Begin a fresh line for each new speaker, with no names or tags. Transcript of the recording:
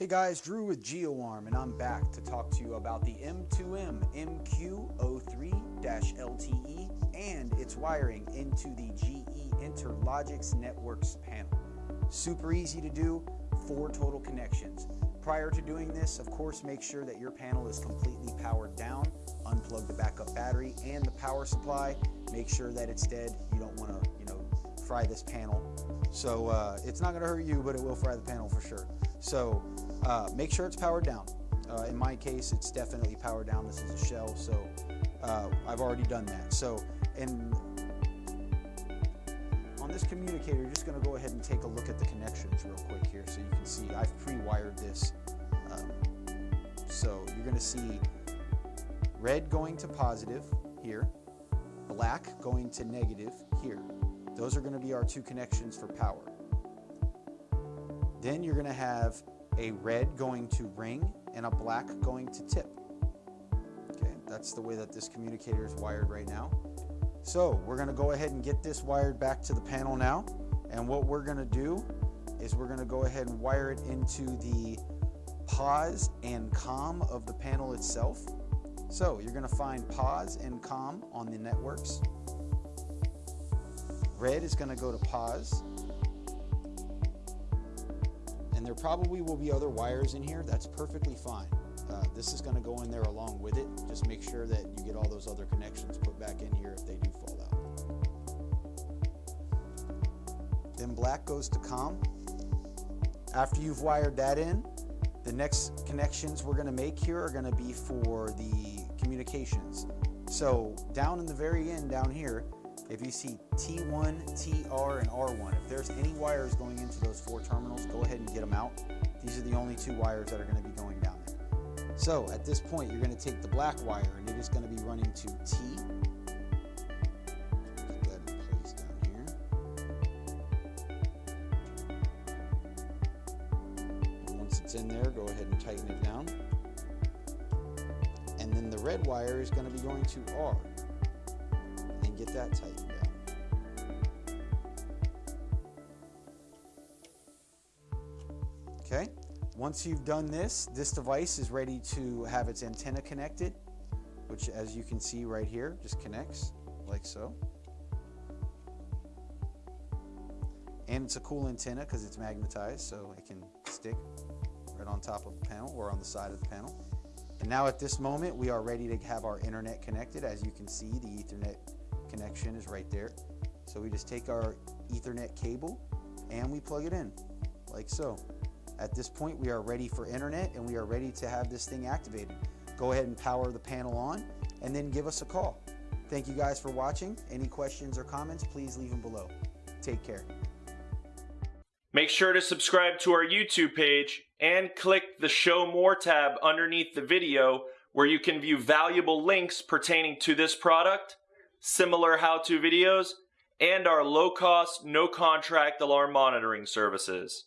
Hey guys, Drew with GeoArm, and I'm back to talk to you about the M2M MQ03-LTE and its wiring into the GE Interlogix NetworX panel. Super easy to do, four total connections. Prior to doing this, of course, make sure that your panel is completely powered down. Unplug the backup battery and the power supply. Make sure that it's dead. You don't want to, you know, fry this panel. So uh, it's not going to hurt you, but it will fry the panel for sure. So uh, make sure it's powered down. Uh, in my case, it's definitely powered down. This is a shell, so uh, I've already done that. So, and on this communicator, you're just going to go ahead and take a look at the connections real quick here so you can see I've pre-wired this. Um, so you're going to see red going to positive here, black going to negative here. Those are going to be our two connections for power. Then you're going to have a red going to ring and a black going to tip. Okay, that's the way that this communicator is wired right now. So we're going to go ahead and get this wired back to the panel now. And what we're going to do is we're going to go ahead and wire it into the POS and COM of the panel itself. So you're going to find POS and COM on the NetworX. Red is going to go to POS and there probably will be other wires in here. That's perfectly fine. Uh, this is going to go in there along with it. Just make sure that you get all those other connections put back in here if they do fall out. Then black goes to COM. After you've wired that in, the next connections we're going to make here are going to be for the communications. So down in the very end down here, if you see T1, TR, and R1, if there's any wires going into those four terminals, go ahead and get them out. These are the only two wires that are going to be going down there. So at this point, you're going to take the black wire and it is going to be running to T. Put that in place down here. And once it's in there, go ahead and tighten it down. And then the red wire is going to be going to R that tightened down. Okay, once you've done this, this device is ready to have its antenna connected, which as you can see right here, just connects like so. And it's a cool antenna because it's magnetized, so it can stick right on top of the panel or on the side of the panel. And now at this moment, we are ready to have our internet connected. As you can see, the ethernet connection is right there. So we just take our ethernet cable and we plug it in like so. At this point we are ready for internet and we are ready to have this thing activated. Go ahead and power the panel on and then give us a call. Thank you guys for watching. Any questions or comments, please leave them below. Take care.
Make sure to subscribe to our YouTube page and click the Show More tab underneath the video where you can view valuable links pertaining to this product similar how-to videos, and our low-cost, no-contract alarm monitoring services.